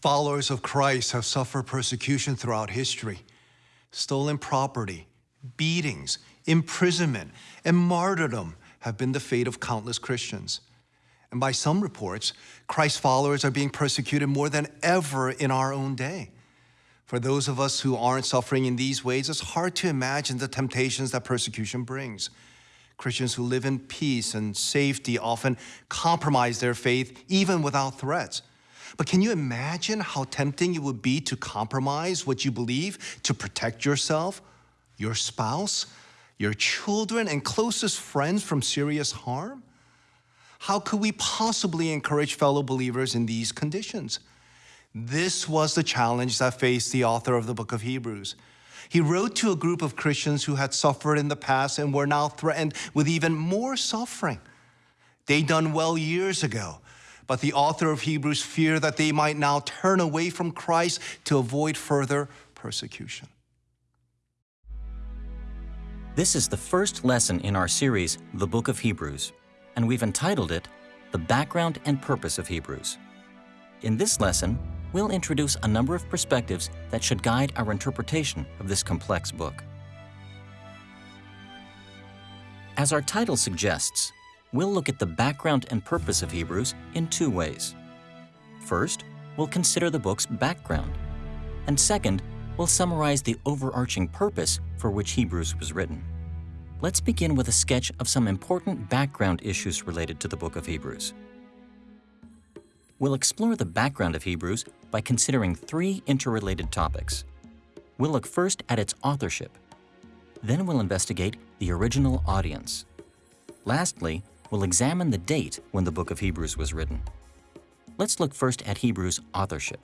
Followers of Christ have suffered persecution throughout history. Stolen property, beatings, imprisonment, and martyrdom have been the fate of countless Christians. And by some reports, Christ's followers are being persecuted more than ever in our own day. For those of us who aren't suffering in these ways, it's hard to imagine the temptations that persecution brings. Christians who live in peace and safety often compromise their faith even without threats. But can you imagine how tempting it would be to compromise what you believe to protect yourself, your spouse, your children, and closest friends from serious harm? How could we possibly encourage fellow believers in these conditions? This was the challenge that faced the author of the book of Hebrews. He wrote to a group of Christians who had suffered in the past and were now threatened with even more suffering. They'd done well years ago, but the author of Hebrews feared that they might now turn away from Christ to avoid further persecution. This is the first lesson in our series, The Book of Hebrews, and we've entitled it, The Background and Purpose of Hebrews. In this lesson, we'll introduce a number of perspectives that should guide our interpretation of this complex book. As our title suggests, we'll look at the background and purpose of Hebrews in two ways. First, we'll consider the book's background, and second, we'll summarize the overarching purpose for which Hebrews was written. Let's begin with a sketch of some important background issues related to the book of Hebrews. We'll explore the background of Hebrews by considering three interrelated topics. We'll look first at its authorship. Then we'll investigate the original audience. Lastly, we'll examine the date when the book of Hebrews was written. Let's look first at Hebrews' authorship.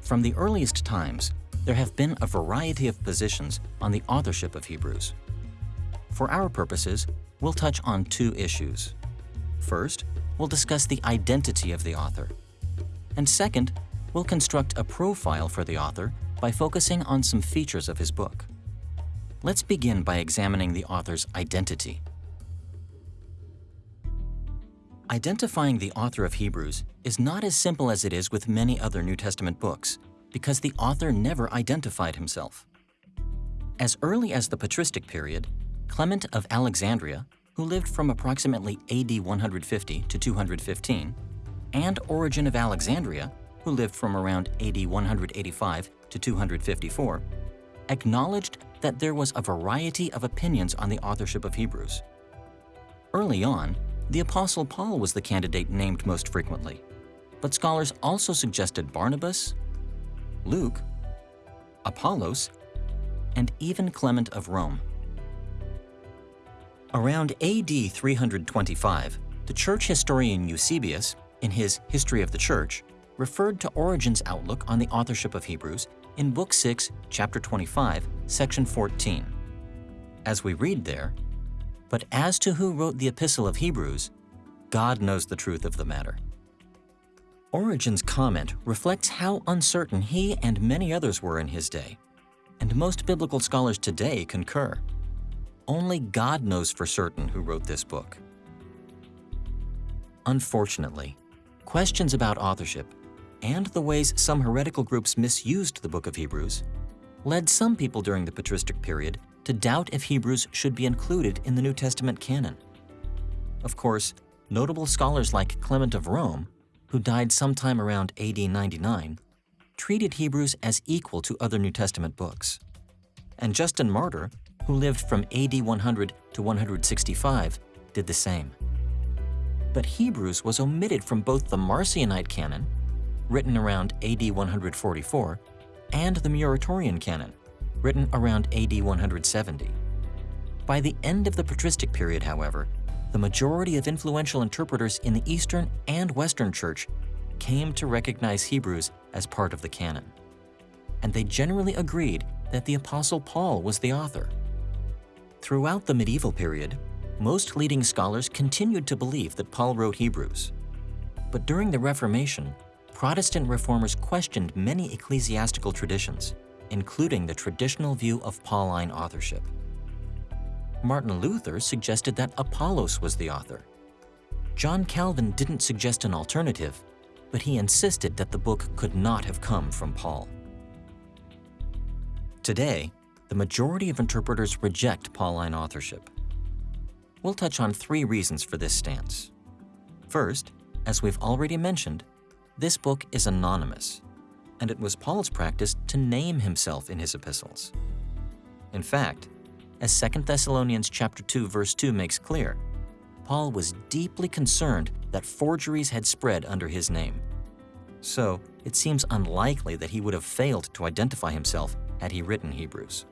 From the earliest times, there have been a variety of positions on the authorship of Hebrews. For our purposes, we'll touch on two issues. First, we'll discuss the identity of the author. And second, we'll construct a profile for the author by focusing on some features of his book. Let's begin by examining the author's identity. Identifying the author of Hebrews is not as simple as it is with many other New Testament books because the author never identified himself. As early as the patristic period, Clement of Alexandria who lived from approximately AD 150 to 215, and Origen of Alexandria, who lived from around AD 185 to 254, acknowledged that there was a variety of opinions on the authorship of Hebrews. Early on, the Apostle Paul was the candidate named most frequently, but scholars also suggested Barnabas, Luke, Apollos, and even Clement of Rome. Around AD 325, the church historian Eusebius, in his History of the Church, referred to Origen's outlook on the authorship of Hebrews in Book 6, Chapter 25, Section 14. As we read there, But as to who wrote the Epistle of Hebrews, God knows the truth of the matter. Origen's comment reflects how uncertain he and many others were in his day, and most biblical scholars today concur. Only God knows for certain who wrote this book. Unfortunately, questions about authorship and the ways some heretical groups misused the book of Hebrews led some people during the patristic period to doubt if Hebrews should be included in the New Testament canon. Of course, notable scholars like Clement of Rome, who died sometime around AD 99, treated Hebrews as equal to other New Testament books. And Justin Martyr who lived from AD 100 to 165, did the same. But Hebrews was omitted from both the Marcionite canon, written around AD 144, and the Muratorian canon, written around AD 170. By the end of the patristic period, however, the majority of influential interpreters in the Eastern and Western Church came to recognize Hebrews as part of the canon. And they generally agreed that the Apostle Paul was the author. Throughout the medieval period, most leading scholars continued to believe that Paul wrote Hebrews. But during the Reformation, Protestant reformers questioned many ecclesiastical traditions, including the traditional view of Pauline authorship. Martin Luther suggested that Apollos was the author. John Calvin didn't suggest an alternative, but he insisted that the book could not have come from Paul. Today, the majority of interpreters reject Pauline authorship. We'll touch on three reasons for this stance. First, as we've already mentioned, this book is anonymous, and it was Paul's practice to name himself in his epistles. In fact, as 2 Thessalonians chapter 2 verse 2 makes clear, Paul was deeply concerned that forgeries had spread under his name. So, it seems unlikely that he would have failed to identify himself had he written Hebrews.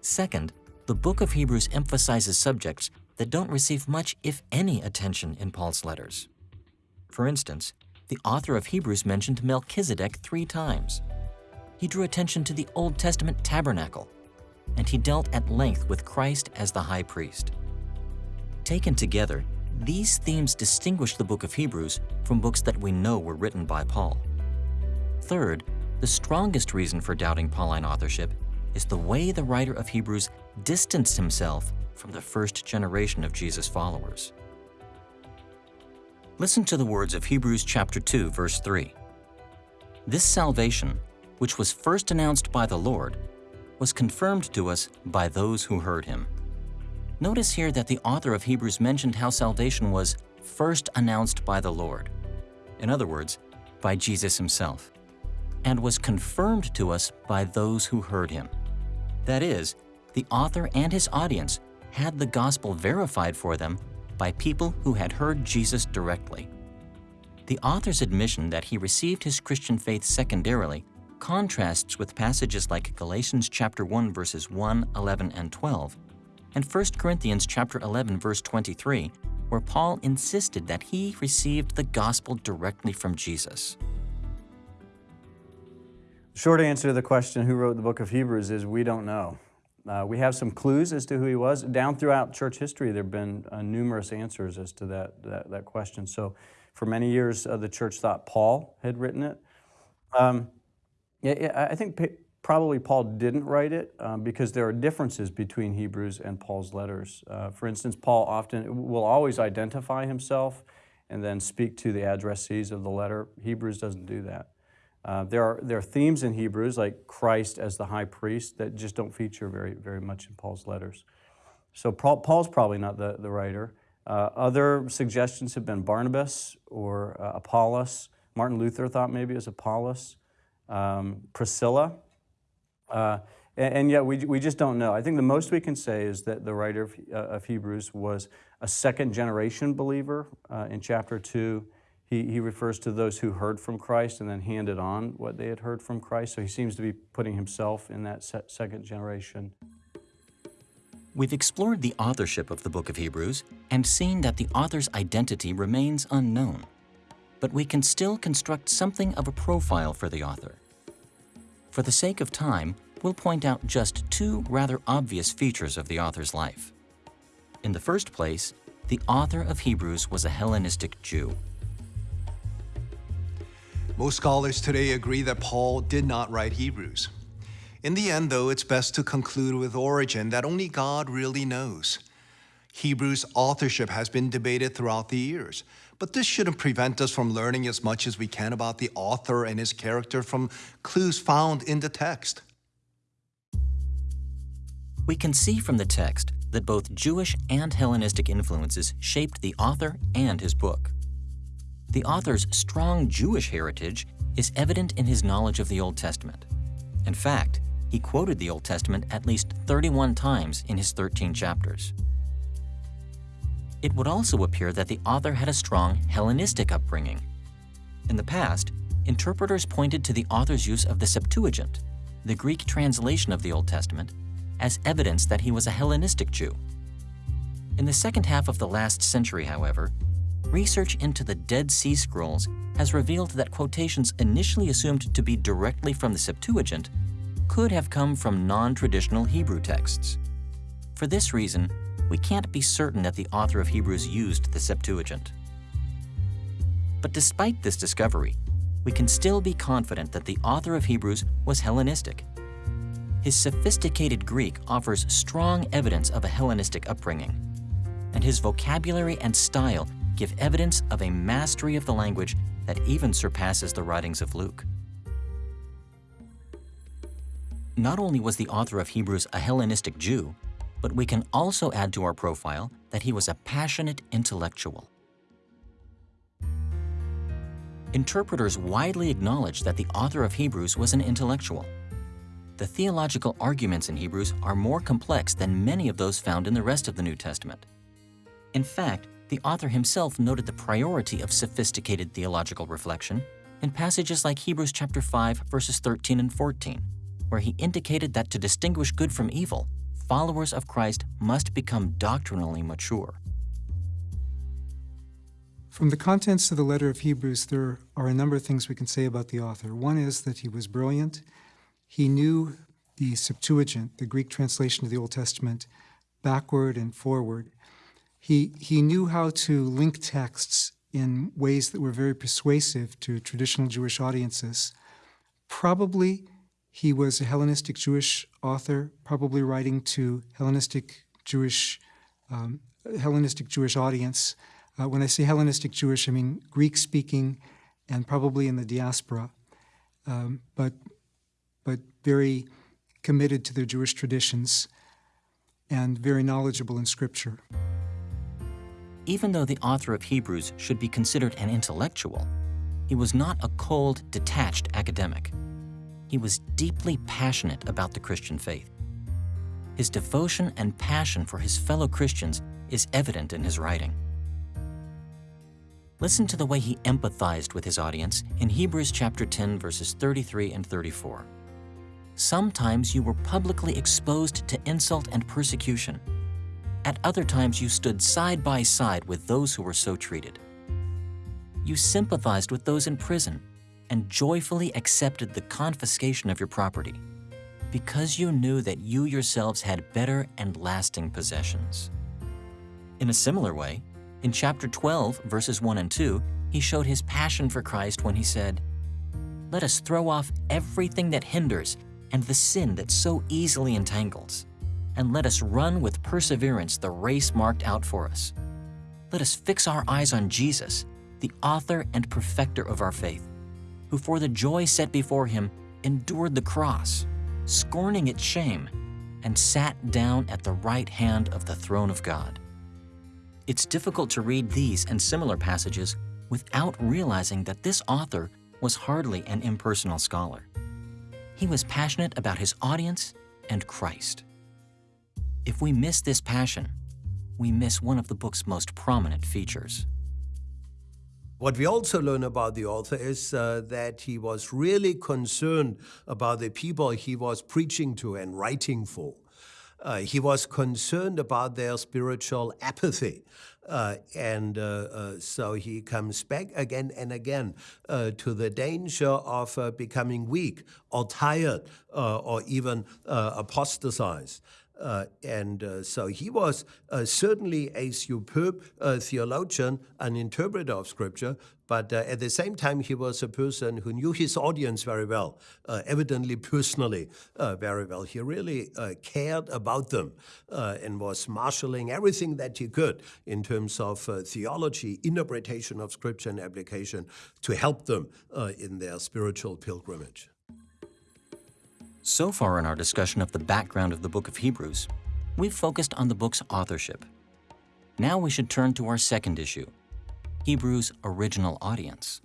Second, the book of Hebrews emphasizes subjects that don't receive much, if any, attention in Paul's letters. For instance, the author of Hebrews mentioned Melchizedek three times. He drew attention to the Old Testament tabernacle, and he dealt at length with Christ as the high priest. Taken together, these themes distinguish the book of Hebrews from books that we know were written by Paul. Third, the strongest reason for doubting Pauline authorship is the way the writer of Hebrews distanced himself from the first generation of Jesus' followers. Listen to the words of Hebrews chapter 2, verse 3. This salvation, which was first announced by the Lord, was confirmed to us by those who heard him. Notice here that the author of Hebrews mentioned how salvation was first announced by the Lord. In other words, by Jesus himself, and was confirmed to us by those who heard him. That is, the author and his audience had the gospel verified for them by people who had heard Jesus directly. The author's admission that he received his Christian faith secondarily contrasts with passages like Galatians chapter 1 verses 1, 11, and 12, and 1 Corinthians chapter 11 verse 23, where Paul insisted that he received the gospel directly from Jesus. The short answer to the question who wrote the book of Hebrews is we don't know. Uh, we have some clues as to who he was. Down throughout church history, there have been uh, numerous answers as to that, that, that, question. So for many years, uh, the church thought Paul had written it. Um, yeah, I think probably Paul didn't write it um, because there are differences between Hebrews and Paul's letters. Uh, for instance, Paul often will always identify himself and then speak to the addressees of the letter. Hebrews doesn't do that. Uh, there, are, there are themes in Hebrews, like Christ as the high priest, that just don't feature very, very much in Paul's letters. So Paul, Paul's probably not the, the writer. Uh, other suggestions have been Barnabas or uh, Apollos. Martin Luther thought maybe it was Apollos. Um, Priscilla. Uh, and, and, yet we, we just don't know. I think the most we can say is that the writer of, uh, of Hebrews was a second generation believer uh, in chapter 2 he, he refers to those who heard from Christ and then handed on what they had heard from Christ. So he seems to be putting himself in that second generation. We've explored the authorship of the book of Hebrews and seen that the author's identity remains unknown. But we can still construct something of a profile for the author. For the sake of time, we'll point out just two rather obvious features of the author's life. In the first place, the author of Hebrews was a Hellenistic Jew. Most scholars today agree that Paul did not write Hebrews. In the end, though, it's best to conclude with Origen that only God really knows. Hebrews' authorship has been debated throughout the years, but this shouldn't prevent us from learning as much as we can about the author and his character from clues found in the text. We can see from the text that both Jewish and Hellenistic influences shaped the author and his book. The author's strong Jewish heritage is evident in his knowledge of the Old Testament. In fact, he quoted the Old Testament at least 31 times in his 13 chapters. It would also appear that the author had a strong Hellenistic upbringing. In the past, interpreters pointed to the author's use of the Septuagint, the Greek translation of the Old Testament, as evidence that he was a Hellenistic Jew. In the second half of the last century, however, research into the Dead Sea Scrolls has revealed that quotations initially assumed to be directly from the Septuagint could have come from non-traditional Hebrew texts. For this reason, we can't be certain that the author of Hebrews used the Septuagint. But despite this discovery, we can still be confident that the author of Hebrews was Hellenistic. His sophisticated Greek offers strong evidence of a Hellenistic upbringing, and his vocabulary and style give evidence of a mastery of the language that even surpasses the writings of Luke. Not only was the author of Hebrews a Hellenistic Jew, but we can also add to our profile that he was a passionate intellectual. Interpreters widely acknowledge that the author of Hebrews was an intellectual. The theological arguments in Hebrews are more complex than many of those found in the rest of the New Testament. In fact, the author himself noted the priority of sophisticated theological reflection in passages like Hebrews chapter 5 verses 13 and 14, where he indicated that to distinguish good from evil, followers of Christ must become doctrinally mature. From the contents of the letter of Hebrews, there are a number of things we can say about the author. One is that he was brilliant. He knew the Septuagint, the Greek translation of the Old Testament, backward and forward. He, he knew how to link texts in ways that were very persuasive to traditional Jewish audiences. Probably he was a Hellenistic Jewish author, probably writing to Hellenistic Jewish, um, Hellenistic Jewish audience. Uh, when I say Hellenistic Jewish, I mean Greek-speaking and probably in the diaspora, um, but, but very committed to their Jewish traditions and very knowledgeable in Scripture. Even though the author of Hebrews should be considered an intellectual, he was not a cold, detached academic. He was deeply passionate about the Christian faith. His devotion and passion for his fellow Christians is evident in his writing. Listen to the way he empathized with his audience in Hebrews chapter 10 verses 33 and 34. Sometimes you were publicly exposed to insult and persecution. At other times you stood side by side with those who were so treated. You sympathized with those in prison and joyfully accepted the confiscation of your property because you knew that you yourselves had better and lasting possessions. In a similar way, in chapter 12, verses 1 and 2, he showed his passion for Christ when he said, Let us throw off everything that hinders and the sin that so easily entangles, and let us run with perseverance the race marked out for us. Let us fix our eyes on Jesus, the author and perfecter of our faith, who for the joy set before him endured the cross, scorning its shame, and sat down at the right hand of the throne of God. It's difficult to read these and similar passages without realizing that this author was hardly an impersonal scholar. He was passionate about his audience and Christ. If we miss this passion, we miss one of the book's most prominent features. What we also learn about the author is uh, that he was really concerned about the people he was preaching to and writing for. Uh, he was concerned about their spiritual apathy. Uh, and uh, uh so he comes back again and again uh, to the danger of becoming weak or tired or even apostatized. Uh, and uh, so he was uh, certainly a superb uh, theologian and interpreter of Scripture, but uh, at the same time, he was a person who knew his audience very well, uh, evidently personally very well. He really cared about them and was marshaling everything that he could in terms of theology, interpretation of Scripture, and application to help them in their spiritual pilgrimage. So far in our discussion of the background of the book of Hebrews, we've focused on the book's authorship. Now we should turn to our second issue, Hebrews' original audience.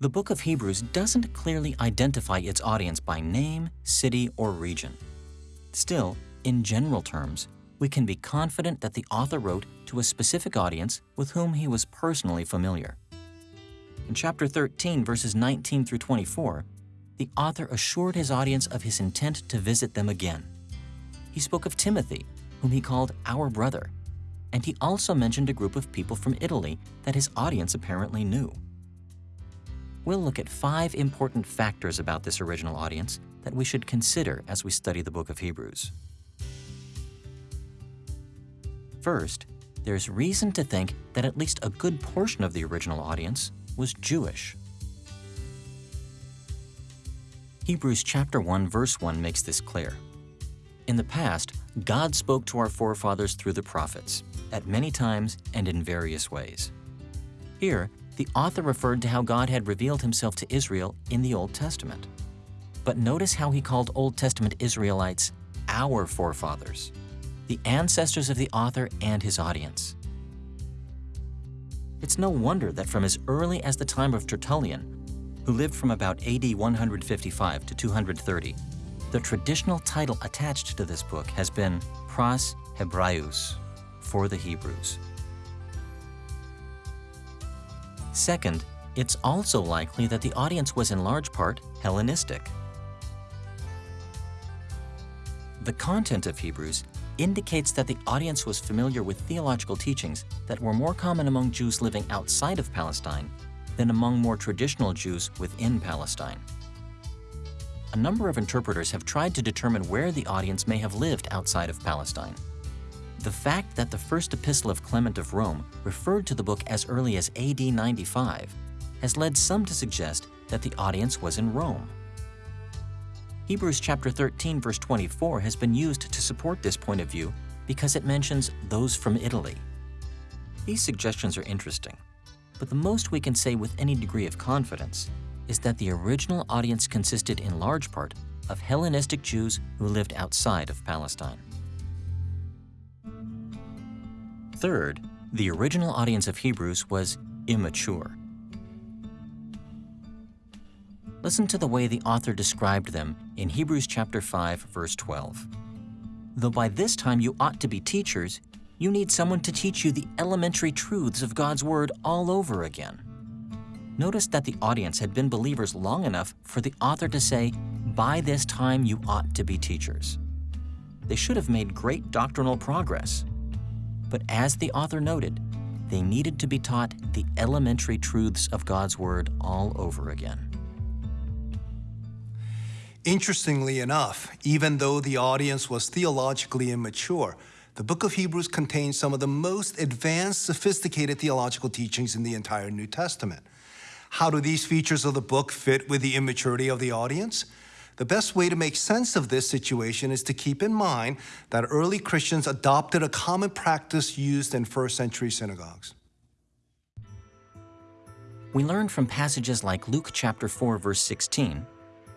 The book of Hebrews doesn't clearly identify its audience by name, city, or region. Still, in general terms, we can be confident that the author wrote to a specific audience with whom he was personally familiar. In chapter 13, verses 19 through 24, the author assured his audience of his intent to visit them again. He spoke of Timothy, whom he called our brother, and he also mentioned a group of people from Italy that his audience apparently knew. We'll look at five important factors about this original audience that we should consider as we study the book of Hebrews. First, there's reason to think that at least a good portion of the original audience was Jewish. Hebrews chapter 1 verse 1 makes this clear. In the past, God spoke to our forefathers through the prophets, at many times and in various ways. Here, the author referred to how God had revealed himself to Israel in the Old Testament. But notice how he called Old Testament Israelites our forefathers, the ancestors of the author and his audience. It's no wonder that from as early as the time of Tertullian, who lived from about AD 155 to 230, the traditional title attached to this book has been Pros Hebraious, for the Hebrews. Second, it's also likely that the audience was in large part Hellenistic. The content of Hebrews indicates that the audience was familiar with theological teachings that were more common among Jews living outside of Palestine than among more traditional Jews within Palestine. A number of interpreters have tried to determine where the audience may have lived outside of Palestine. The fact that the first epistle of Clement of Rome referred to the book as early as AD 95 has led some to suggest that the audience was in Rome. Hebrews chapter 13 verse 24 has been used to support this point of view because it mentions those from Italy. These suggestions are interesting, but the most we can say with any degree of confidence is that the original audience consisted in large part of Hellenistic Jews who lived outside of Palestine. Third, the original audience of Hebrews was immature. Listen to the way the author described them in Hebrews chapter 5, verse 12. Though by this time you ought to be teachers, you need someone to teach you the elementary truths of God's Word all over again. Notice that the audience had been believers long enough for the author to say, by this time you ought to be teachers. They should have made great doctrinal progress, but as the author noted, they needed to be taught the elementary truths of God's Word all over again. Interestingly enough, even though the audience was theologically immature, the book of Hebrews contains some of the most advanced, sophisticated theological teachings in the entire New Testament. How do these features of the book fit with the immaturity of the audience? The best way to make sense of this situation is to keep in mind that early Christians adopted a common practice used in first century synagogues. We learn from passages like Luke chapter 4 verse 16,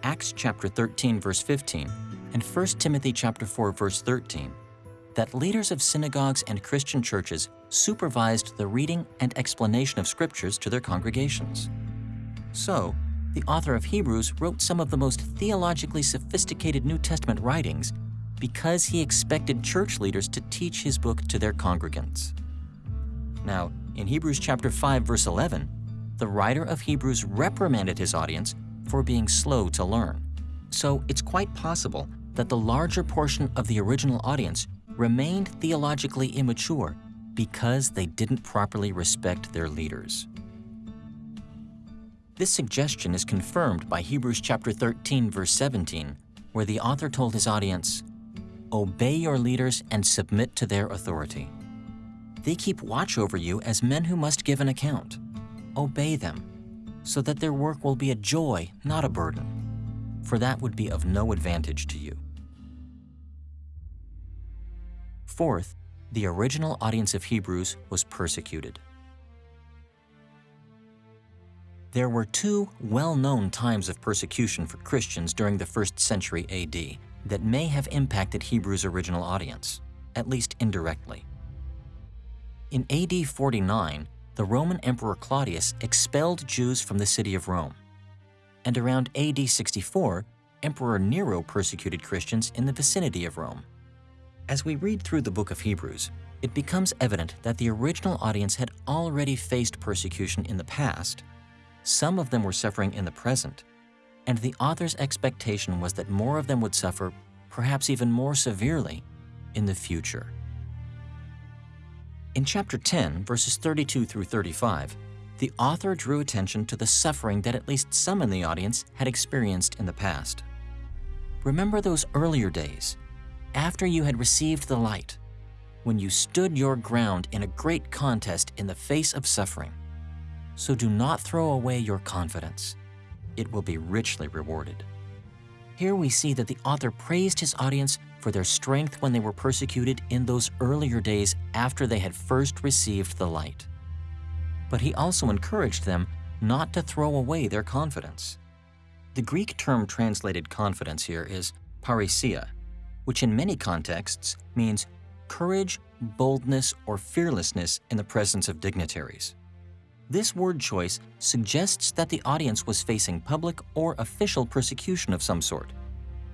Acts chapter 13 verse 15, and 1 Timothy chapter 4 verse 13 that leaders of synagogues and Christian churches supervised the reading and explanation of scriptures to their congregations. So, the author of Hebrews wrote some of the most theologically sophisticated New Testament writings because he expected church leaders to teach his book to their congregants. Now, in Hebrews chapter 5 verse 11, the writer of Hebrews reprimanded his audience for being slow to learn. So it's quite possible that the larger portion of the original audience remained theologically immature because they didn't properly respect their leaders. This suggestion is confirmed by Hebrews chapter 13 verse 17, where the author told his audience, Obey your leaders and submit to their authority. They keep watch over you as men who must give an account. Obey them, so that their work will be a joy, not a burden, for that would be of no advantage to you. Fourth, the original audience of Hebrews was persecuted. There were two well-known times of persecution for Christians during the first century AD that may have impacted Hebrews' original audience, at least indirectly. In AD 49, the Roman Emperor Claudius expelled Jews from the city of Rome. And around AD 64, Emperor Nero persecuted Christians in the vicinity of Rome. As we read through the book of Hebrews, it becomes evident that the original audience had already faced persecution in the past some of them were suffering in the present, and the author's expectation was that more of them would suffer, perhaps even more severely, in the future. In chapter 10, verses 32 through 35, the author drew attention to the suffering that at least some in the audience had experienced in the past. Remember those earlier days, after you had received the light, when you stood your ground in a great contest in the face of suffering. So do not throw away your confidence. It will be richly rewarded. Here we see that the author praised his audience for their strength when they were persecuted in those earlier days after they had first received the light. but he also encouraged them not to throw away their confidence. The Greek term translated confidence here is parrhesia, which in many contexts means courage, boldness, or fearlessness in the presence of dignitaries. This word choice suggests that the audience was facing public or official persecution of some sort,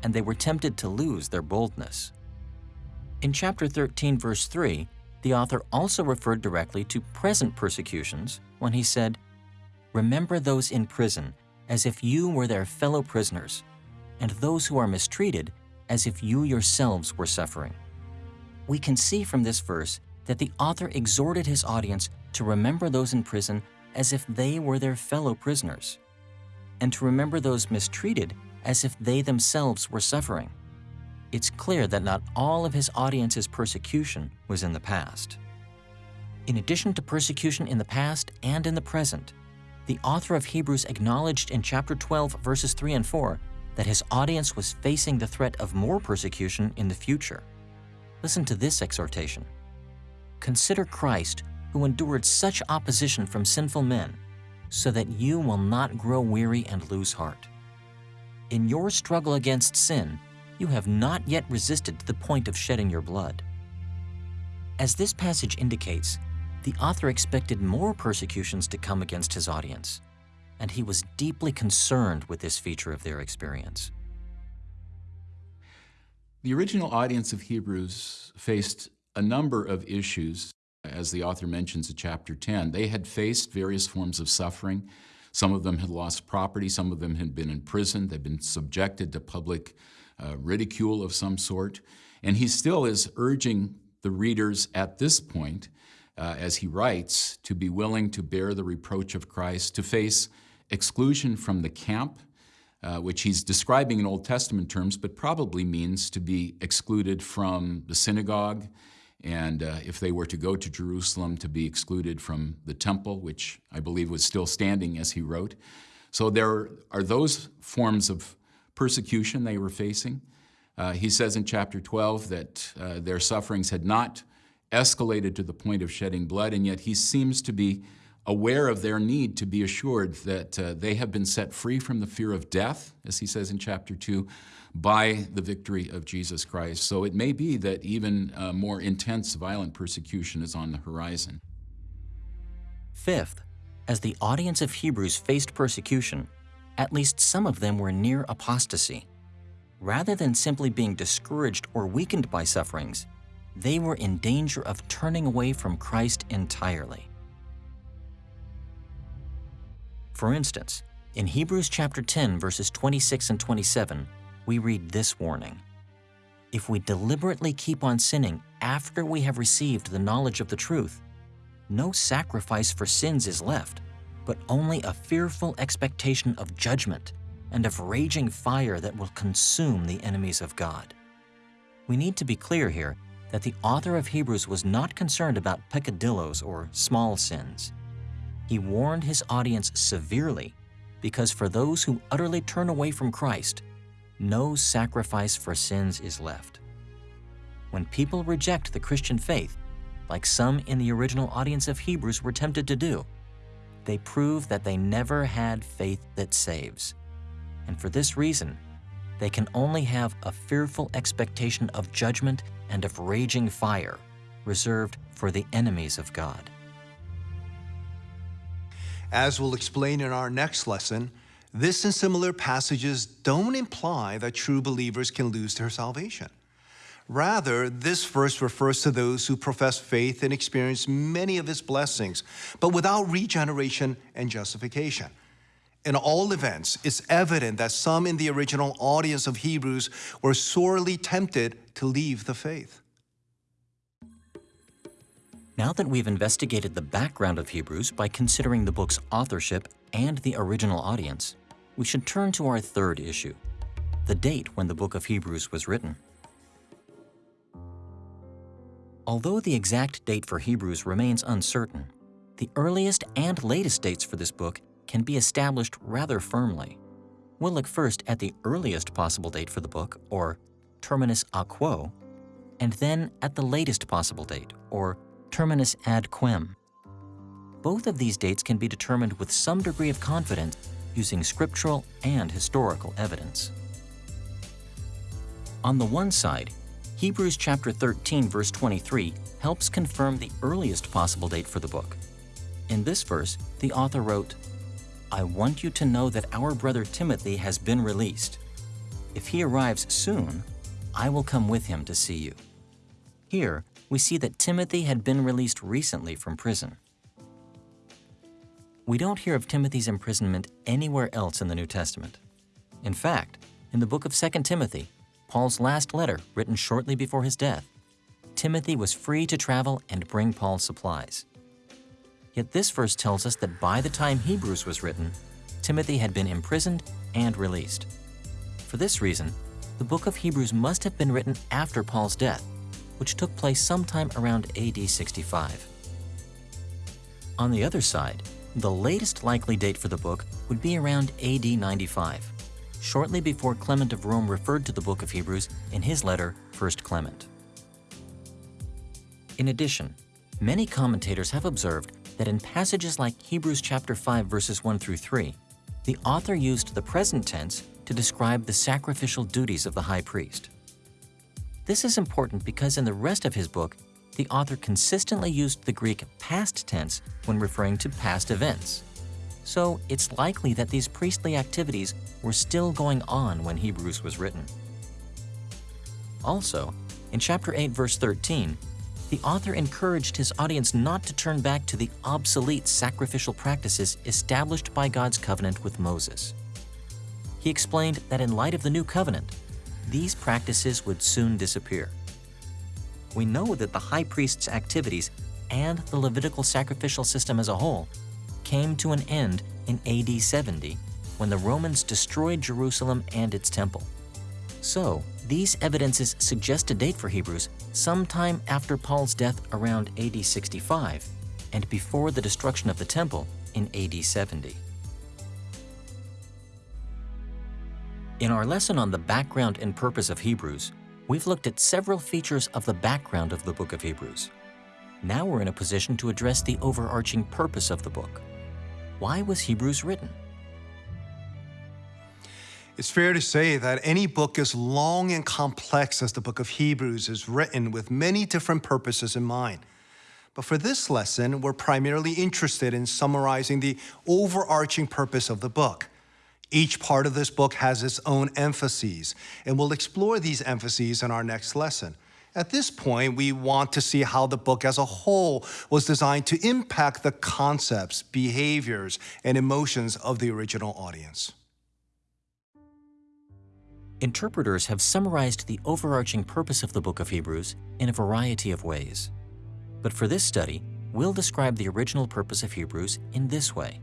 and they were tempted to lose their boldness. In chapter 13, verse 3, the author also referred directly to present persecutions when he said, Remember those in prison as if you were their fellow prisoners, and those who are mistreated as if you yourselves were suffering. We can see from this verse that the author exhorted his audience to remember those in prison as if they were their fellow prisoners, and to remember those mistreated as if they themselves were suffering. It's clear that not all of his audience's persecution was in the past. In addition to persecution in the past and in the present, the author of Hebrews acknowledged in chapter 12, verses 3 and 4, that his audience was facing the threat of more persecution in the future. Listen to this exhortation. Consider Christ, who endured such opposition from sinful men, so that you will not grow weary and lose heart. In your struggle against sin, you have not yet resisted to the point of shedding your blood. As this passage indicates, the author expected more persecutions to come against his audience, and he was deeply concerned with this feature of their experience. The original audience of Hebrews faced a number of issues as the author mentions in chapter 10, they had faced various forms of suffering. Some of them had lost property, some of them had been in prison, they'd been subjected to public uh, ridicule of some sort. And he still is urging the readers at this point, uh, as he writes, to be willing to bear the reproach of Christ, to face exclusion from the camp, uh, which he's describing in Old Testament terms, but probably means to be excluded from the synagogue, and uh, if they were to go to Jerusalem to be excluded from the temple, which I believe was still standing as he wrote. So there are those forms of persecution they were facing. Uh, he says in chapter 12 that uh, their sufferings had not escalated to the point of shedding blood, and yet he seems to be aware of their need to be assured that uh, they have been set free from the fear of death, as he says in chapter 2, by the victory of Jesus Christ. So it may be that even uh, more intense violent persecution is on the horizon. Fifth, as the audience of Hebrews faced persecution, at least some of them were near apostasy. Rather than simply being discouraged or weakened by sufferings, they were in danger of turning away from Christ entirely. For instance, in Hebrews chapter 10, verses 26 and 27, we read this warning. If we deliberately keep on sinning after we have received the knowledge of the truth, no sacrifice for sins is left, but only a fearful expectation of judgment and of raging fire that will consume the enemies of God. We need to be clear here that the author of Hebrews was not concerned about peccadillos or small sins. He warned his audience severely because for those who utterly turn away from Christ, no sacrifice for sins is left. When people reject the Christian faith, like some in the original audience of Hebrews were tempted to do, they prove that they never had faith that saves. And for this reason, they can only have a fearful expectation of judgment and of raging fire reserved for the enemies of God. As we'll explain in our next lesson, this and similar passages don't imply that true believers can lose their salvation. Rather, this verse refers to those who profess faith and experience many of his blessings, but without regeneration and justification. In all events, it's evident that some in the original audience of Hebrews were sorely tempted to leave the faith. Now that we've investigated the background of Hebrews by considering the book's authorship and the original audience, we should turn to our third issue, the date when the book of Hebrews was written. Although the exact date for Hebrews remains uncertain, the earliest and latest dates for this book can be established rather firmly. We'll look first at the earliest possible date for the book, or terminus a quo, and then at the latest possible date, or terminus ad quem. both of these dates can be determined with some degree of confidence using scriptural and historical evidence. On the one side, Hebrews chapter 13 verse 23 helps confirm the earliest possible date for the book. In this verse, the author wrote, I want you to know that our brother Timothy has been released. If he arrives soon, I will come with him to see you. Here, we see that Timothy had been released recently from prison. We don't hear of Timothy's imprisonment anywhere else in the New Testament. In fact, in the book of 2 Timothy, Paul's last letter, written shortly before his death, Timothy was free to travel and bring Paul supplies. Yet this verse tells us that by the time Hebrews was written, Timothy had been imprisoned and released. For this reason, the book of Hebrews must have been written after Paul's death, which took place sometime around AD 65. On the other side, the latest likely date for the book would be around AD 95, shortly before Clement of Rome referred to the book of Hebrews in his letter, 1 Clement. In addition, many commentators have observed that in passages like Hebrews chapter 5 verses 1 through 3, the author used the present tense to describe the sacrificial duties of the high priest. This is important because in the rest of his book, the author consistently used the Greek past tense when referring to past events. So it's likely that these priestly activities were still going on when Hebrews was written. Also, in chapter 8, verse 13, the author encouraged his audience not to turn back to the obsolete sacrificial practices established by God's covenant with Moses. He explained that in light of the new covenant, these practices would soon disappear we know that the high priest's activities and the Levitical sacrificial system as a whole came to an end in AD 70 when the Romans destroyed Jerusalem and its temple. So, these evidences suggest a date for Hebrews sometime after Paul's death around AD 65 and before the destruction of the temple in AD 70. In our lesson on the background and purpose of Hebrews, we've looked at several features of the background of the book of Hebrews. Now we're in a position to address the overarching purpose of the book. Why was Hebrews written? It's fair to say that any book as long and complex as the book of Hebrews is written with many different purposes in mind. But for this lesson, we're primarily interested in summarizing the overarching purpose of the book. Each part of this book has its own emphases, and we'll explore these emphases in our next lesson. At this point, we want to see how the book as a whole was designed to impact the concepts, behaviors, and emotions of the original audience. Interpreters have summarized the overarching purpose of the book of Hebrews in a variety of ways. But for this study, we'll describe the original purpose of Hebrews in this way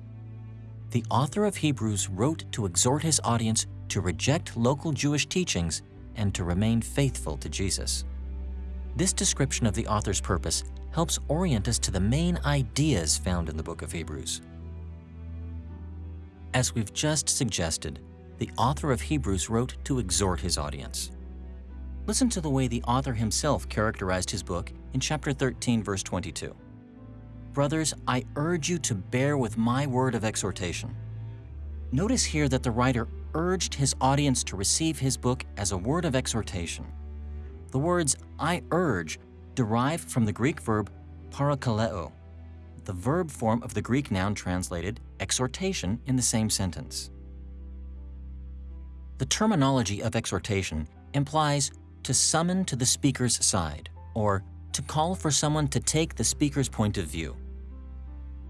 the author of Hebrews wrote to exhort his audience to reject local Jewish teachings and to remain faithful to Jesus. This description of the author's purpose helps orient us to the main ideas found in the book of Hebrews. As we've just suggested, the author of Hebrews wrote to exhort his audience. Listen to the way the author himself characterized his book in chapter 13, verse 22. Brothers, I urge you to bear with my word of exhortation. Notice here that the writer urged his audience to receive his book as a word of exhortation. The words I urge derive from the Greek verb parakaleo, the verb form of the Greek noun translated exhortation in the same sentence. The terminology of exhortation implies to summon to the speaker's side, or to call for someone to take the speaker's point of view.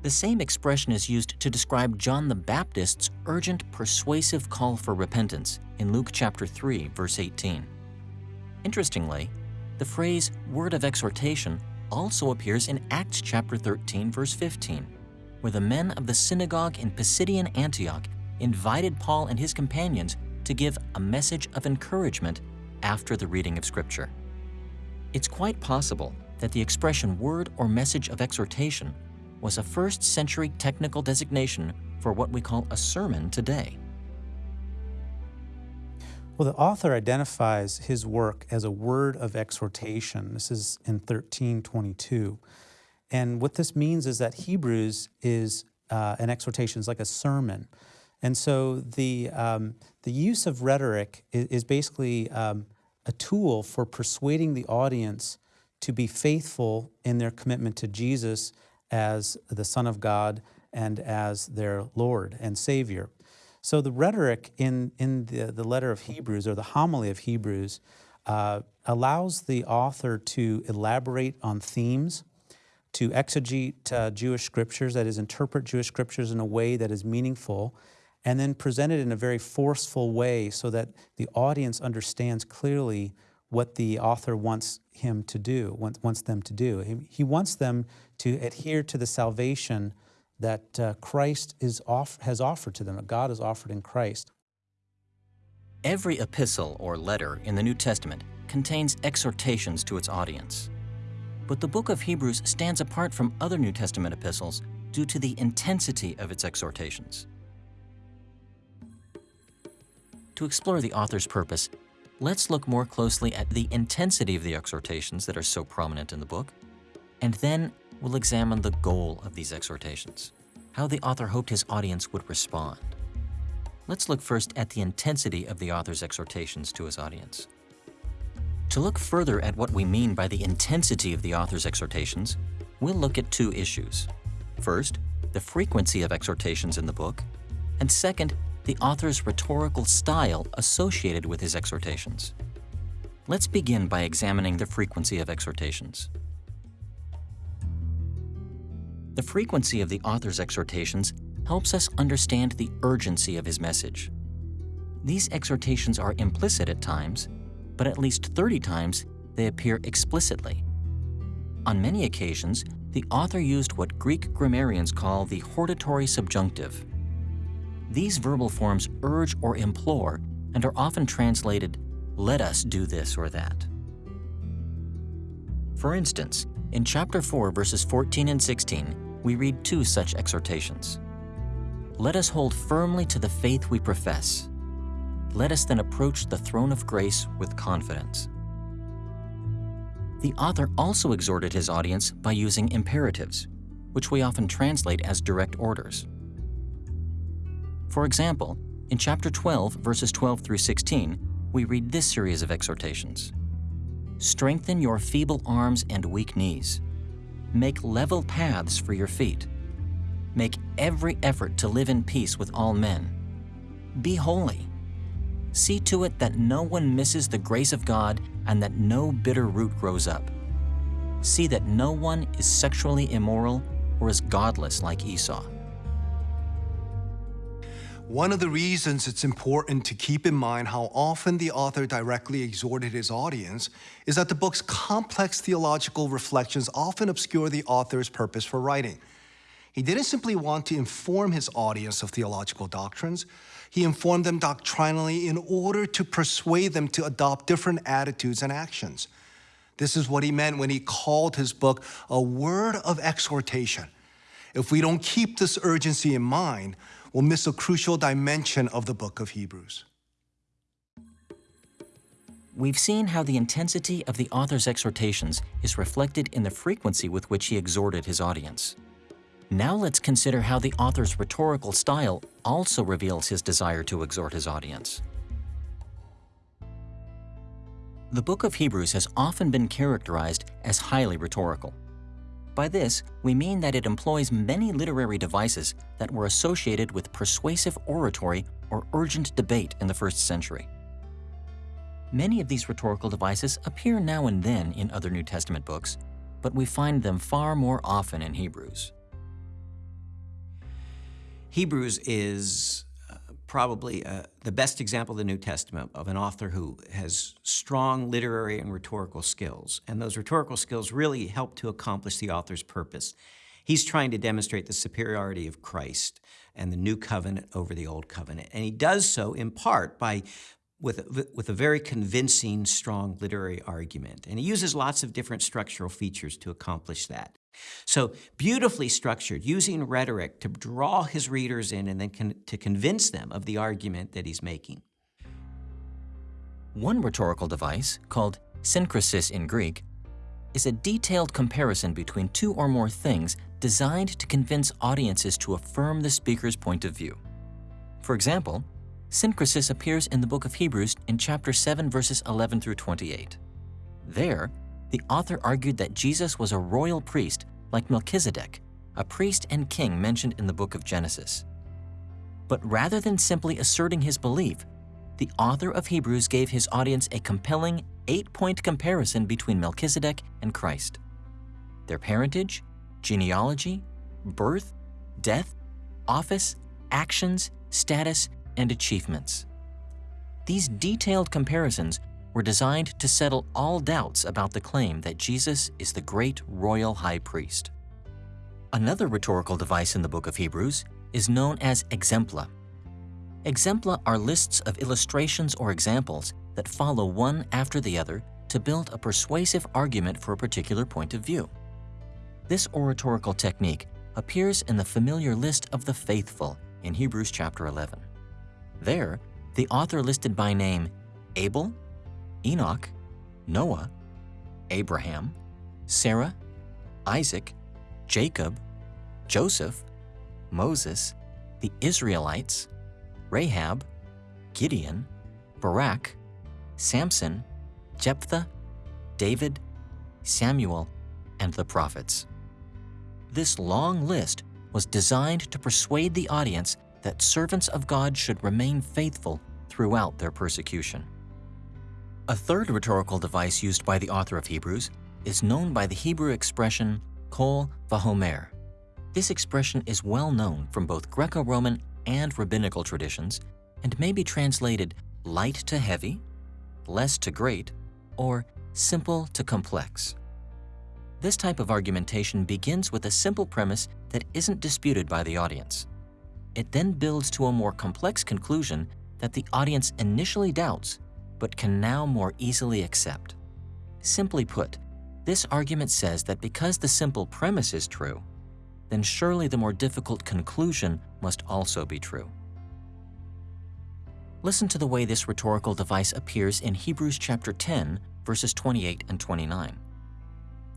The same expression is used to describe John the Baptist's urgent, persuasive call for repentance in Luke chapter 3, verse 18. Interestingly, the phrase word of exhortation also appears in Acts chapter 13, verse 15, where the men of the synagogue in Pisidian Antioch invited Paul and his companions to give a message of encouragement after the reading of Scripture. It's quite possible that the expression word or message of exhortation was a first century technical designation for what we call a sermon today. Well, the author identifies his work as a word of exhortation. This is in 1322. and what this means is that Hebrews is uh, an exhortation, is like a sermon. And so the, um, the use of rhetoric is, is basically um, a tool for persuading the audience to be faithful in their commitment to Jesus as the Son of God and as their Lord and Savior. So the rhetoric in, in the, the letter of Hebrews or the homily of Hebrews uh, allows the author to elaborate on themes, to exegete uh, Jewish scriptures, that is, interpret Jewish scriptures in a way that is meaningful, and then present it in a very forceful way so that the audience understands clearly what the author wants him to do, wants them to do. He, wants them to adhere to the salvation that uh, Christ is off, has offered to them, that God has offered in Christ. Every epistle or letter in the New Testament contains exhortations to its audience. But the book of Hebrews stands apart from other New Testament epistles due to the intensity of its exhortations. To explore the author's purpose, let's look more closely at the intensity of the exhortations that are so prominent in the book, and then we'll examine the goal of these exhortations, how the author hoped his audience would respond. Let's look first at the intensity of the author's exhortations to his audience. To look further at what we mean by the intensity of the author's exhortations, we'll look at two issues. First, the frequency of exhortations in the book, and second, the author's rhetorical style associated with his exhortations. Let's begin by examining the frequency of exhortations. The frequency of the author's exhortations helps us understand the urgency of his message. These exhortations are implicit at times, but at least 30 times they appear explicitly. On many occasions, the author used what Greek grammarians call the hortatory subjunctive. These verbal forms urge or implore and are often translated, let us do this or that. For instance, in chapter 4, verses 14 and 16, we read two such exhortations. Let us hold firmly to the faith we profess. Let us then approach the throne of grace with confidence. The author also exhorted his audience by using imperatives, which we often translate as direct orders. For example, in chapter 12, verses 12 through 16, we read this series of exhortations. Strengthen your feeble arms and weak knees. Make level paths for your feet. Make every effort to live in peace with all men. Be holy. See to it that no one misses the grace of God and that no bitter root grows up. See that no one is sexually immoral or is godless like Esau. One of the reasons it's important to keep in mind how often the author directly exhorted his audience is that the book's complex theological reflections often obscure the author's purpose for writing. He didn't simply want to inform his audience of theological doctrines, he informed them doctrinally in order to persuade them to adopt different attitudes and actions. This is what he meant when he called his book a word of exhortation. If we don't keep this urgency in mind, we'll miss a crucial dimension of the book of Hebrews. We've seen how the intensity of the author's exhortations is reflected in the frequency with which he exhorted his audience. Now let's consider how the author's rhetorical style also reveals his desire to exhort his audience. The book of Hebrews has often been characterized as highly rhetorical. By this, we mean that it employs many literary devices that were associated with persuasive oratory or urgent debate in the first century. Many of these rhetorical devices appear now and then in other New Testament books, but we find them far more often in Hebrews. Hebrews is probably uh, the best example of the New Testament of an author who has strong literary and rhetorical skills. And those rhetorical skills really help to accomplish the author's purpose. He's trying to demonstrate the superiority of Christ and the new covenant over the old covenant. And he does so in part by with, with a very convincing, strong literary argument. And he uses lots of different structural features to accomplish that. So beautifully structured, using rhetoric to draw his readers in and then con to convince them of the argument that he's making. One rhetorical device, called synkrisis in Greek, is a detailed comparison between two or more things designed to convince audiences to affirm the speaker's point of view. For example, synkrisis appears in the book of Hebrews in chapter 7 verses 11 through 28. There, the author argued that Jesus was a royal priest like Melchizedek, a priest and king mentioned in the book of Genesis. But rather than simply asserting his belief, the author of Hebrews gave his audience a compelling eight-point comparison between Melchizedek and Christ. Their parentage, genealogy, birth, death, office, actions, status, and achievements. These detailed comparisons were designed to settle all doubts about the claim that Jesus is the great royal high priest. Another rhetorical device in the book of Hebrews is known as exempla. Exempla are lists of illustrations or examples that follow one after the other to build a persuasive argument for a particular point of view. This oratorical technique appears in the familiar list of the faithful in Hebrews chapter 11. There, the author listed by name Abel, Enoch, Noah, Abraham, Sarah, Isaac, Jacob, Joseph, Moses, the Israelites, Rahab, Gideon, Barak, Samson, Jephthah, David, Samuel, and the prophets. This long list was designed to persuade the audience that servants of God should remain faithful throughout their persecution. A third rhetorical device used by the author of Hebrews is known by the Hebrew expression qal wahomer. This expression is well known from both Greco-Roman and rabbinical traditions and may be translated light to heavy, less to great, or simple to complex. This type of argumentation begins with a simple premise that isn't disputed by the audience. It then builds to a more complex conclusion that the audience initially doubts, but can now more easily accept. Simply put, this argument says that because the simple premise is true, then surely the more difficult conclusion must also be true. Listen to the way this rhetorical device appears in Hebrews chapter 10, verses 28 and 29.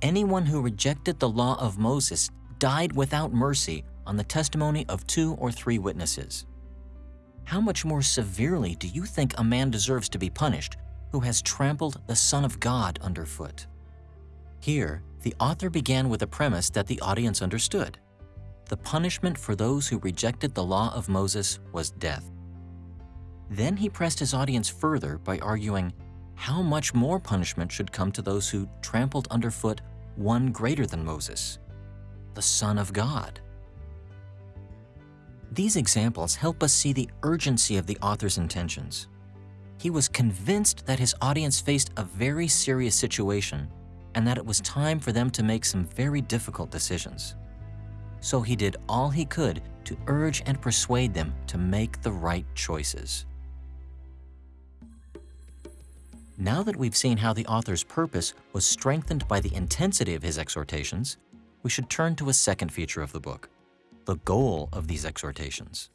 Anyone who rejected the law of Moses died without mercy on the testimony of two or three witnesses. How much more severely do you think a man deserves to be punished who has trampled the Son of God underfoot? Here, the author began with a premise that the audience understood. The punishment for those who rejected the law of Moses was death. Then he pressed his audience further by arguing how much more punishment should come to those who trampled underfoot one greater than Moses, the Son of God. These examples help us see the urgency of the author's intentions. He was convinced that his audience faced a very serious situation and that it was time for them to make some very difficult decisions. So he did all he could to urge and persuade them to make the right choices. Now that we've seen how the author's purpose was strengthened by the intensity of his exhortations, we should turn to a second feature of the book, the goal of these exhortations.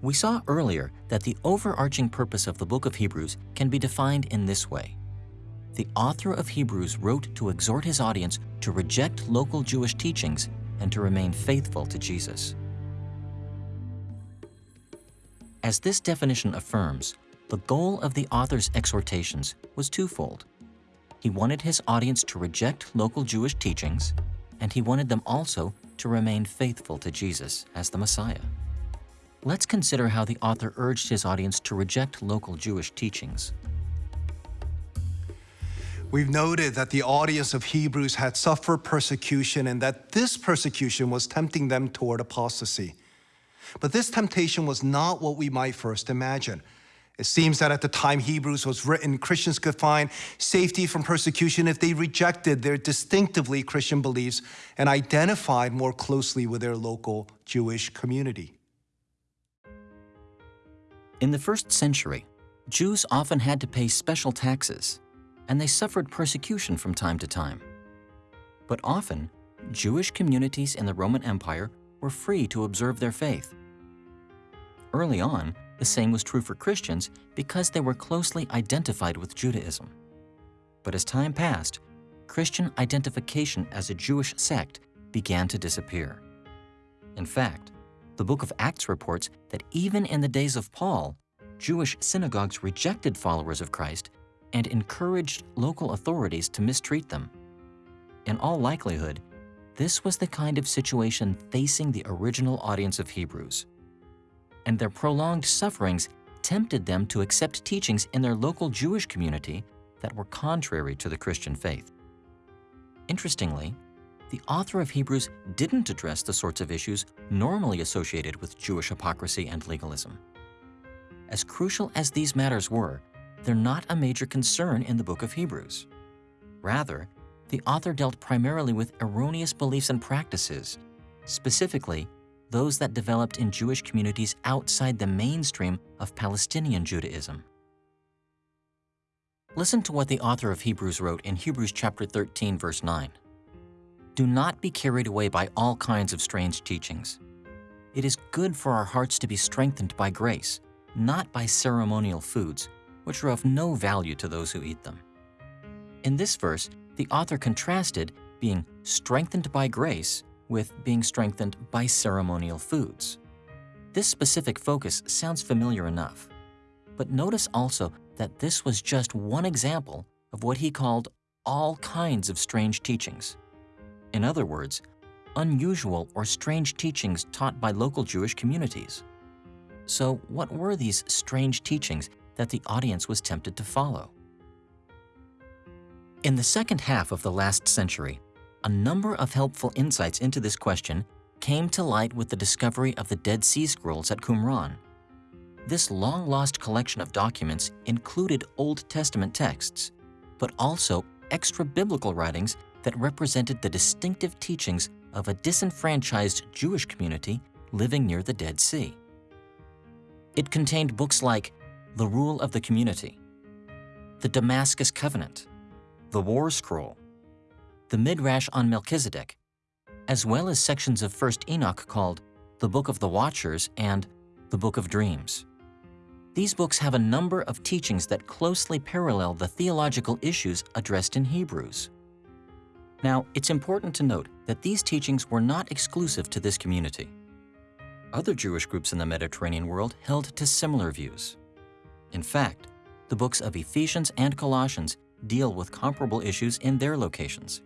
We saw earlier that the overarching purpose of the book of Hebrews can be defined in this way. The author of Hebrews wrote to exhort his audience to reject local Jewish teachings and to remain faithful to Jesus. As this definition affirms, the goal of the author's exhortations was twofold. He wanted his audience to reject local Jewish teachings, and he wanted them also to remain faithful to Jesus as the Messiah. Let's consider how the author urged his audience to reject local Jewish teachings. We've noted that the audience of Hebrews had suffered persecution and that this persecution was tempting them toward apostasy. But this temptation was not what we might first imagine. It seems that at the time Hebrews was written, Christians could find safety from persecution if they rejected their distinctively Christian beliefs and identified more closely with their local Jewish community. In the first century, Jews often had to pay special taxes, and they suffered persecution from time to time. But often, Jewish communities in the Roman Empire were free to observe their faith. Early on, the same was true for Christians because they were closely identified with Judaism. But as time passed, Christian identification as a Jewish sect began to disappear. In fact, the book of Acts reports that even in the days of Paul, Jewish synagogues rejected followers of Christ and encouraged local authorities to mistreat them. In all likelihood, this was the kind of situation facing the original audience of Hebrews. And their prolonged sufferings tempted them to accept teachings in their local Jewish community that were contrary to the Christian faith. Interestingly, the author of Hebrews didn't address the sorts of issues normally associated with Jewish hypocrisy and legalism. As crucial as these matters were, they're not a major concern in the book of Hebrews. Rather, the author dealt primarily with erroneous beliefs and practices, specifically those that developed in Jewish communities outside the mainstream of Palestinian Judaism. Listen to what the author of Hebrews wrote in Hebrews chapter 13 verse 9. Do not be carried away by all kinds of strange teachings. It is good for our hearts to be strengthened by grace, not by ceremonial foods, which are of no value to those who eat them. In this verse, the author contrasted being strengthened by grace with being strengthened by ceremonial foods. This specific focus sounds familiar enough. But notice also that this was just one example of what he called all kinds of strange teachings. In other words, unusual or strange teachings taught by local Jewish communities. So what were these strange teachings that the audience was tempted to follow? In the second half of the last century, a number of helpful insights into this question came to light with the discovery of the Dead Sea Scrolls at Qumran. This long-lost collection of documents included Old Testament texts, but also extra-biblical writings that represented the distinctive teachings of a disenfranchised Jewish community living near the Dead Sea. It contained books like The Rule of the Community, The Damascus Covenant, The War Scroll, the Midrash on Melchizedek, as well as sections of 1st Enoch called the Book of the Watchers and the Book of Dreams. These books have a number of teachings that closely parallel the theological issues addressed in Hebrews. Now, it's important to note that these teachings were not exclusive to this community. Other Jewish groups in the Mediterranean world held to similar views. In fact, the books of Ephesians and Colossians deal with comparable issues in their locations.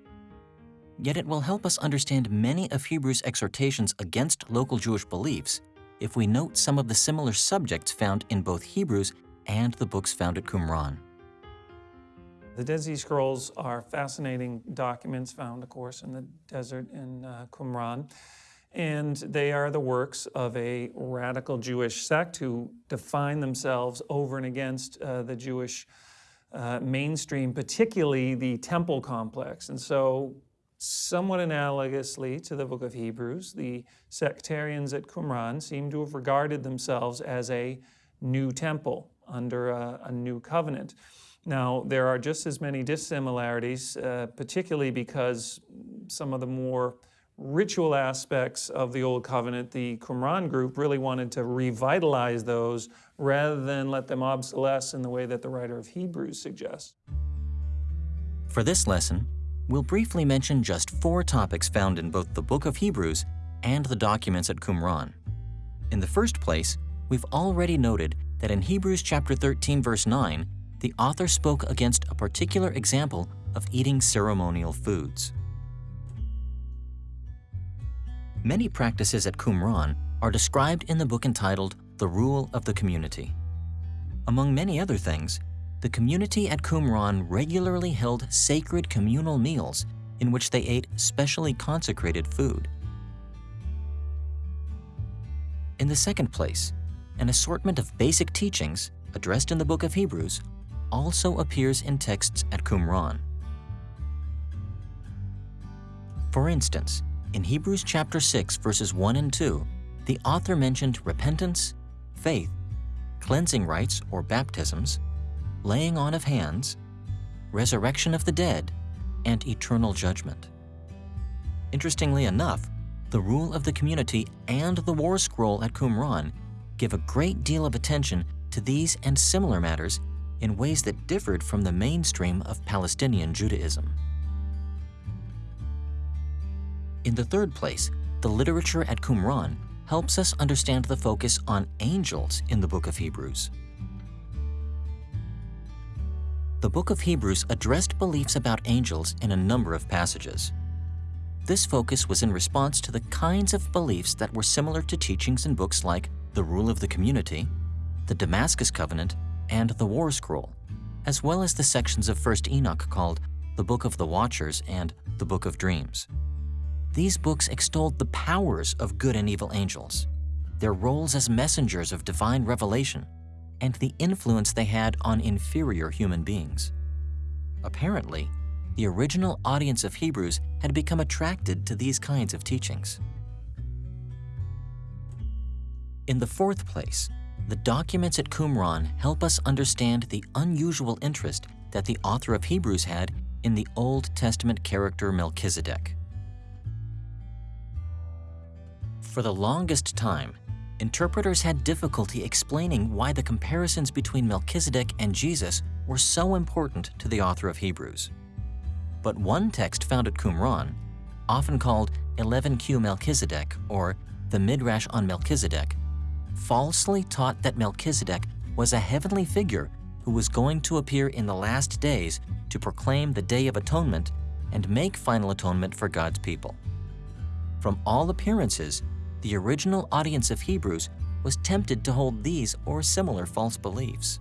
Yet it will help us understand many of Hebrews' exhortations against local Jewish beliefs if we note some of the similar subjects found in both Hebrews and the books found at Qumran. The Dead Sea Scrolls are fascinating documents found, of course, in the desert in uh, Qumran. And they are the works of a radical Jewish sect who define themselves over and against uh, the Jewish uh, mainstream, particularly the temple complex. And so Somewhat analogously to the book of Hebrews, the sectarians at Qumran seem to have regarded themselves as a new temple under a, a new covenant. Now, there are just as many dissimilarities, uh, particularly because some of the more ritual aspects of the Old Covenant, the Qumran group really wanted to revitalize those rather than let them obsolesce in the way that the writer of Hebrews suggests. For this lesson, we'll briefly mention just four topics found in both the book of Hebrews and the documents at Qumran. In the first place, we've already noted that in Hebrews chapter 13 verse 9, the author spoke against a particular example of eating ceremonial foods. Many practices at Qumran are described in the book entitled The Rule of the Community. Among many other things, the community at Qumran regularly held sacred communal meals in which they ate specially consecrated food. In the second place, an assortment of basic teachings addressed in the book of Hebrews also appears in texts at Qumran. For instance, in Hebrews chapter 6 verses 1 and 2, the author mentioned repentance, faith, cleansing rites or baptisms, laying on of hands, resurrection of the dead, and eternal judgment. Interestingly enough, the rule of the community and the war scroll at Qumran give a great deal of attention to these and similar matters in ways that differed from the mainstream of Palestinian Judaism. In the third place, the literature at Qumran helps us understand the focus on angels in the book of Hebrews. The book of Hebrews addressed beliefs about angels in a number of passages. This focus was in response to the kinds of beliefs that were similar to teachings in books like The Rule of the Community, the Damascus Covenant, and the War Scroll, as well as the sections of 1st Enoch called the Book of the Watchers and the Book of Dreams. These books extolled the powers of good and evil angels, their roles as messengers of divine revelation, and the influence they had on inferior human beings. Apparently, the original audience of Hebrews had become attracted to these kinds of teachings. In the fourth place, the documents at Qumran help us understand the unusual interest that the author of Hebrews had in the Old Testament character Melchizedek. For the longest time, interpreters had difficulty explaining why the comparisons between Melchizedek and Jesus were so important to the author of Hebrews. But one text found at Qumran, often called 11Q Melchizedek or the Midrash on Melchizedek, falsely taught that Melchizedek was a heavenly figure who was going to appear in the last days to proclaim the Day of Atonement and make final atonement for God's people. From all appearances, the original audience of Hebrews was tempted to hold these or similar false beliefs.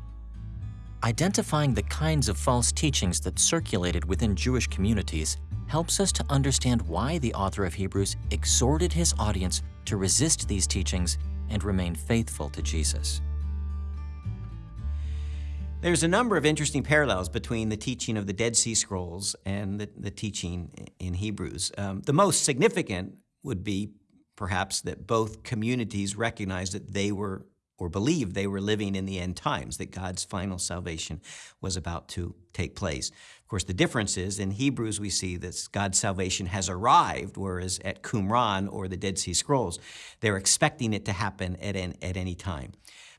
Identifying the kinds of false teachings that circulated within Jewish communities helps us to understand why the author of Hebrews exhorted his audience to resist these teachings and remain faithful to Jesus. There's a number of interesting parallels between the teaching of the Dead Sea Scrolls and the, the teaching in Hebrews. Um, the most significant would be perhaps that both communities recognized that they were or believed they were living in the end times, that God's final salvation was about to take place. Of course, the difference is in Hebrews we see that God's salvation has arrived, whereas at Qumran or the Dead Sea Scrolls, they're expecting it to happen at, an, at any time.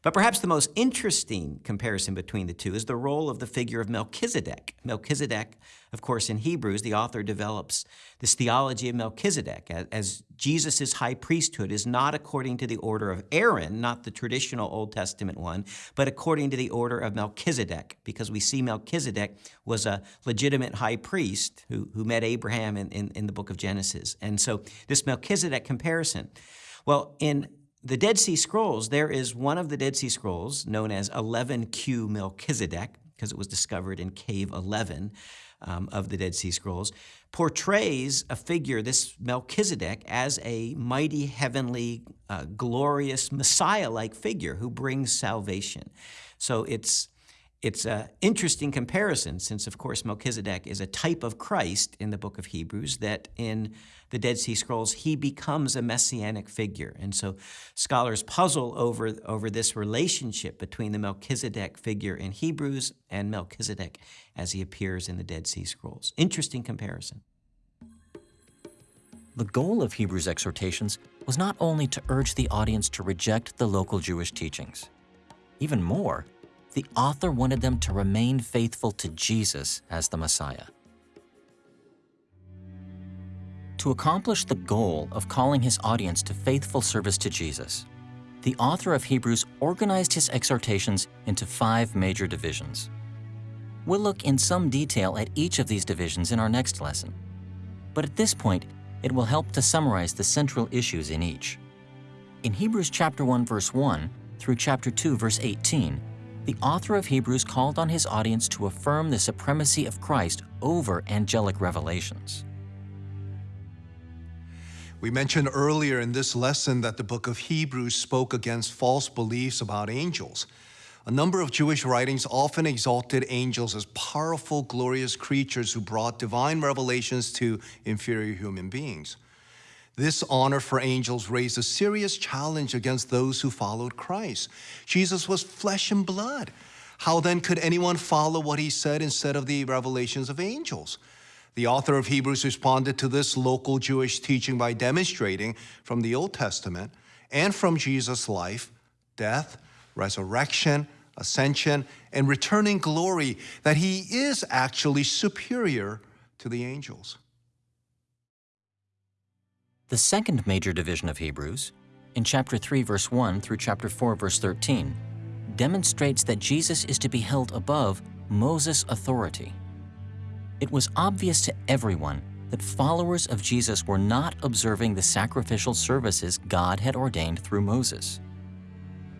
But perhaps the most interesting comparison between the two is the role of the figure of Melchizedek. Melchizedek, of course, in Hebrews, the author develops this theology of Melchizedek as Jesus' high priesthood is not according to the order of Aaron, not the traditional Old Testament one, but according to the order of Melchizedek, because we see Melchizedek was a legitimate high priest who, who met Abraham in, in, in the book of Genesis. And so this Melchizedek comparison, well, in the Dead Sea Scrolls, there is one of the Dead Sea Scrolls known as 11Q Melchizedek, because it was discovered in Cave 11 um, of the Dead Sea Scrolls, portrays a figure, this Melchizedek, as a mighty, heavenly, uh, glorious, Messiah-like figure who brings salvation. So it's it's an interesting comparison since, of course, Melchizedek is a type of Christ in the book of Hebrews, that in the Dead Sea Scrolls, he becomes a messianic figure. And so scholars puzzle over, over this relationship between the Melchizedek figure in Hebrews and Melchizedek as he appears in the Dead Sea Scrolls. Interesting comparison. The goal of Hebrews' exhortations was not only to urge the audience to reject the local Jewish teachings. Even more, the author wanted them to remain faithful to Jesus as the Messiah. To accomplish the goal of calling his audience to faithful service to Jesus, the author of Hebrews organized his exhortations into five major divisions. We'll look in some detail at each of these divisions in our next lesson. But at this point, it will help to summarize the central issues in each. In Hebrews chapter 1 verse 1 through chapter 2 verse 18, the author of Hebrews called on his audience to affirm the supremacy of Christ over angelic revelations. We mentioned earlier in this lesson that the book of Hebrews spoke against false beliefs about angels. A number of Jewish writings often exalted angels as powerful, glorious creatures who brought divine revelations to inferior human beings. This honor for angels raised a serious challenge against those who followed Christ. Jesus was flesh and blood. How then could anyone follow what he said instead of the revelations of angels? The author of Hebrews responded to this local Jewish teaching by demonstrating from the Old Testament and from Jesus' life, death, resurrection, ascension, and returning glory that he is actually superior to the angels. The second major division of Hebrews, in chapter 3, verse 1 through chapter 4, verse 13, demonstrates that Jesus is to be held above Moses' authority. It was obvious to everyone that followers of Jesus were not observing the sacrificial services God had ordained through Moses.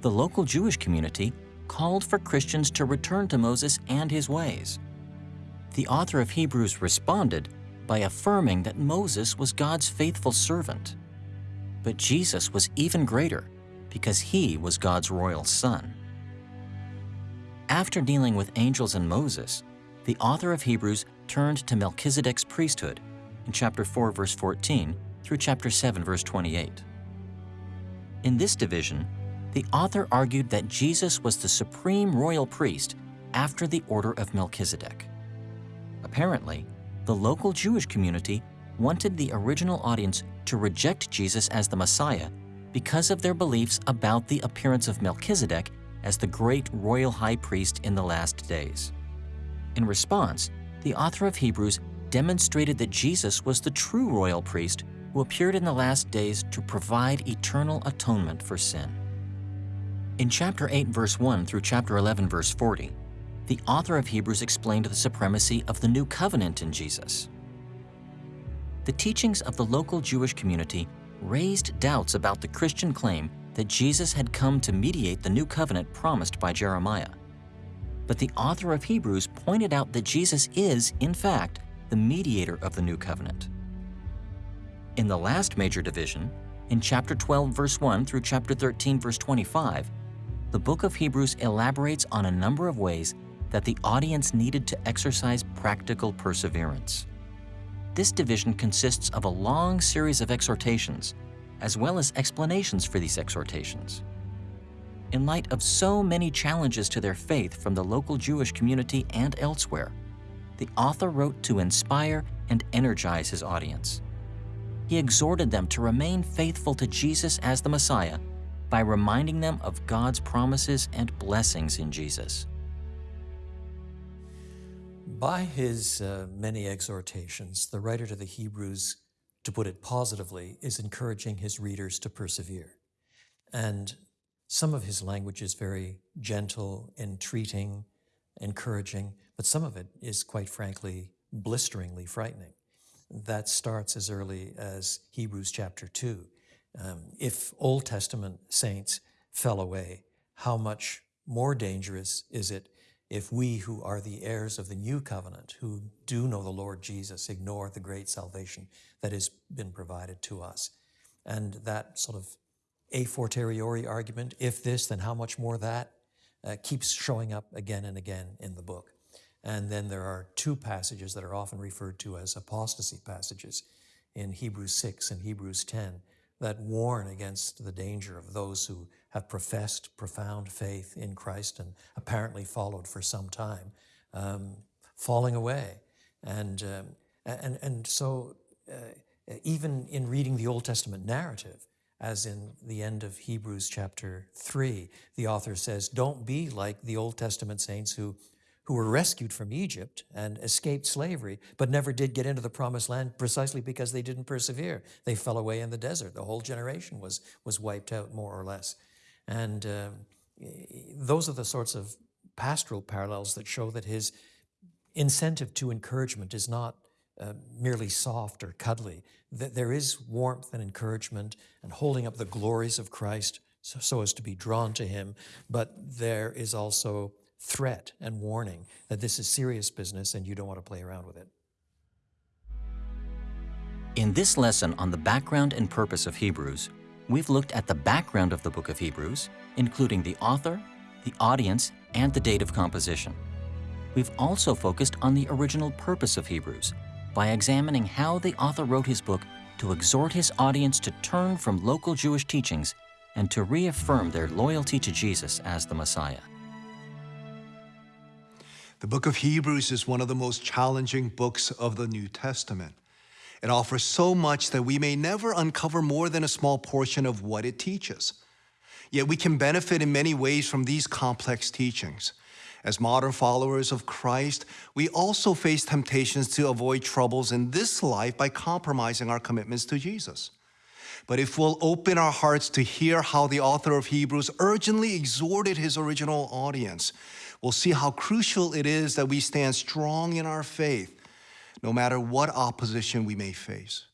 The local Jewish community called for Christians to return to Moses and his ways. The author of Hebrews responded by affirming that Moses was God's faithful servant. But Jesus was even greater because he was God's royal son. After dealing with angels and Moses, the author of Hebrews turned to Melchizedek's priesthood in chapter 4, verse 14 through chapter 7, verse 28. In this division, the author argued that Jesus was the supreme royal priest after the order of Melchizedek. Apparently, the local Jewish community wanted the original audience to reject Jesus as the Messiah because of their beliefs about the appearance of Melchizedek as the great royal high priest in the last days. In response, the author of Hebrews demonstrated that Jesus was the true royal priest who appeared in the last days to provide eternal atonement for sin. In chapter 8, verse 1 through chapter 11, verse 40, the author of Hebrews explained the supremacy of the new covenant in Jesus. The teachings of the local Jewish community raised doubts about the Christian claim that Jesus had come to mediate the new covenant promised by Jeremiah. But the author of Hebrews pointed out that Jesus is, in fact, the mediator of the new covenant. In the last major division, in chapter 12, verse 1 through chapter 13, verse 25, the book of Hebrews elaborates on a number of ways that the audience needed to exercise practical perseverance. This division consists of a long series of exhortations, as well as explanations for these exhortations. In light of so many challenges to their faith from the local Jewish community and elsewhere, the author wrote to inspire and energize his audience. He exhorted them to remain faithful to Jesus as the Messiah by reminding them of God's promises and blessings in Jesus. By his uh, many exhortations, the writer to the Hebrews, to put it positively, is encouraging his readers to persevere. And some of his language is very gentle, entreating, encouraging, but some of it is quite frankly blisteringly frightening. That starts as early as Hebrews chapter 2. Um, if Old Testament saints fell away, how much more dangerous is it if we who are the heirs of the new covenant, who do know the Lord Jesus, ignore the great salvation that has been provided to us. And that sort of a fortiori argument, if this, then how much more that, uh, keeps showing up again and again in the book. And then there are two passages that are often referred to as apostasy passages in Hebrews 6 and Hebrews 10 that warn against the danger of those who have professed profound faith in Christ and apparently followed for some time, um, falling away. And, um, and, and so, uh, even in reading the Old Testament narrative, as in the end of Hebrews chapter 3, the author says, Don't be like the Old Testament saints who who were rescued from Egypt and escaped slavery, but never did get into the promised land precisely because they didn't persevere. They fell away in the desert. The whole generation was, was wiped out, more or less. And uh, those are the sorts of pastoral parallels that show that his incentive to encouragement is not uh, merely soft or cuddly, that there is warmth and encouragement and holding up the glories of Christ so, so as to be drawn to him, but there is also threat and warning that this is serious business and you don't want to play around with it. In this lesson on the background and purpose of Hebrews, we've looked at the background of the book of Hebrews, including the author, the audience, and the date of composition. We've also focused on the original purpose of Hebrews by examining how the author wrote his book to exhort his audience to turn from local Jewish teachings and to reaffirm their loyalty to Jesus as the Messiah. The book of Hebrews is one of the most challenging books of the New Testament. It offers so much that we may never uncover more than a small portion of what it teaches. Yet we can benefit in many ways from these complex teachings. As modern followers of Christ, we also face temptations to avoid troubles in this life by compromising our commitments to Jesus. But if we'll open our hearts to hear how the author of Hebrews urgently exhorted his original audience, we'll see how crucial it is that we stand strong in our faith, no matter what opposition we may face.